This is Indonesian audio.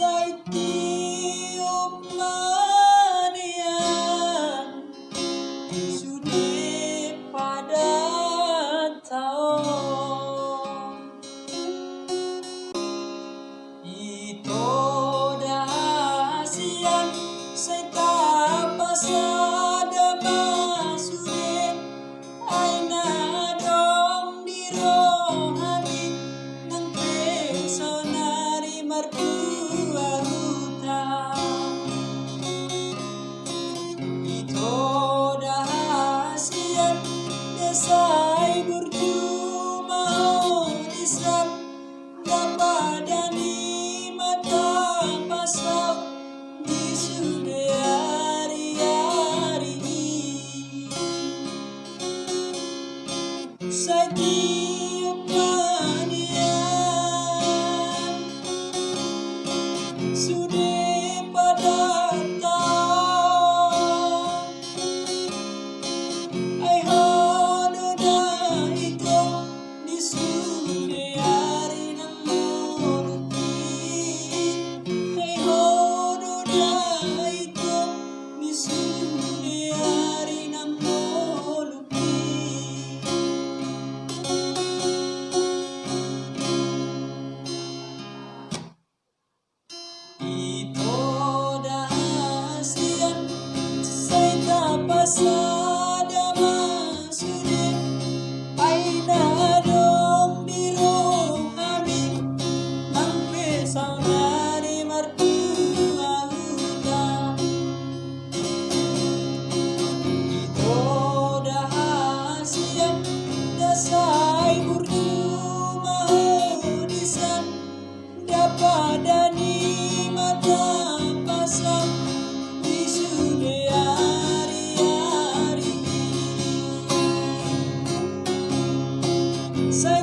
outside Sudah Say